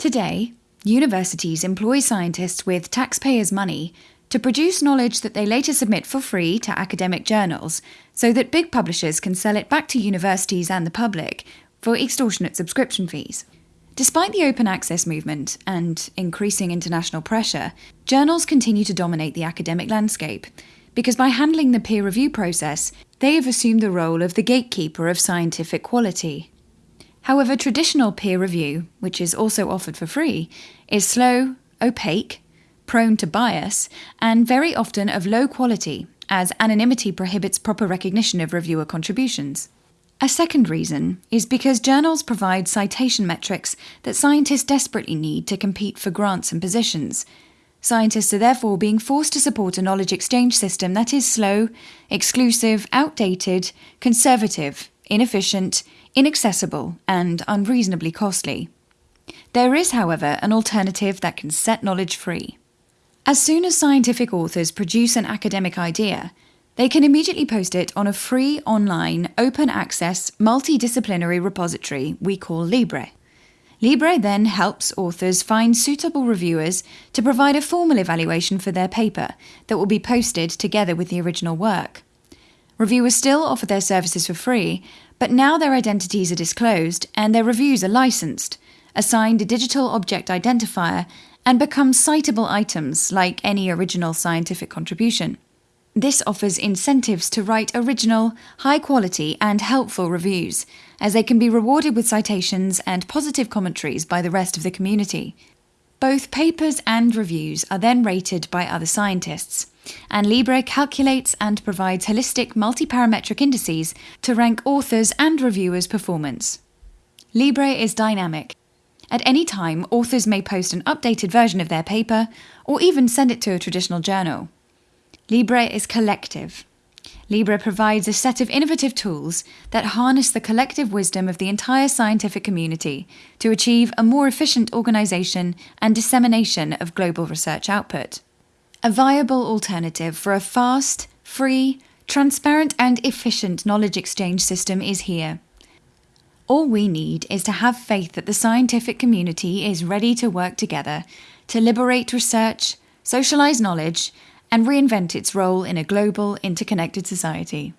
Today, universities employ scientists with taxpayers' money to produce knowledge that they later submit for free to academic journals so that big publishers can sell it back to universities and the public for extortionate subscription fees. Despite the open access movement and increasing international pressure, journals continue to dominate the academic landscape because by handling the peer review process, they have assumed the role of the gatekeeper of scientific quality. However, traditional peer review, which is also offered for free, is slow, opaque, prone to bias, and very often of low quality, as anonymity prohibits proper recognition of reviewer contributions. A second reason is because journals provide citation metrics that scientists desperately need to compete for grants and positions. Scientists are therefore being forced to support a knowledge exchange system that is slow, exclusive, outdated, conservative, inefficient, inaccessible, and unreasonably costly. There is, however, an alternative that can set knowledge free. As soon as scientific authors produce an academic idea, they can immediately post it on a free, online, open access, multidisciplinary repository we call Libre. Libre then helps authors find suitable reviewers to provide a formal evaluation for their paper that will be posted together with the original work. Reviewers still offer their services for free, but now their identities are disclosed and their reviews are licensed, assigned a digital object identifier, and become citable items like any original scientific contribution. This offers incentives to write original, high quality, and helpful reviews, as they can be rewarded with citations and positive commentaries by the rest of the community. Both papers and reviews are then rated by other scientists, and Libre calculates and provides holistic multi-parametric indices to rank authors' and reviewers' performance. Libre is dynamic. At any time, authors may post an updated version of their paper or even send it to a traditional journal. Libre is collective. Libre provides a set of innovative tools that harness the collective wisdom of the entire scientific community to achieve a more efficient organization and dissemination of global research output. A viable alternative for a fast, free, transparent, and efficient knowledge exchange system is here. All we need is to have faith that the scientific community is ready to work together to liberate research, socialize knowledge, and reinvent its role in a global, interconnected society.